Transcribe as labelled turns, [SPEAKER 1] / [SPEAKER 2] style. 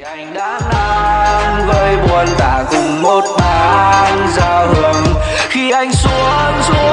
[SPEAKER 1] anh đã ngang với buồn tả cùng một bàn giao hưởng. Khi anh xuống xuống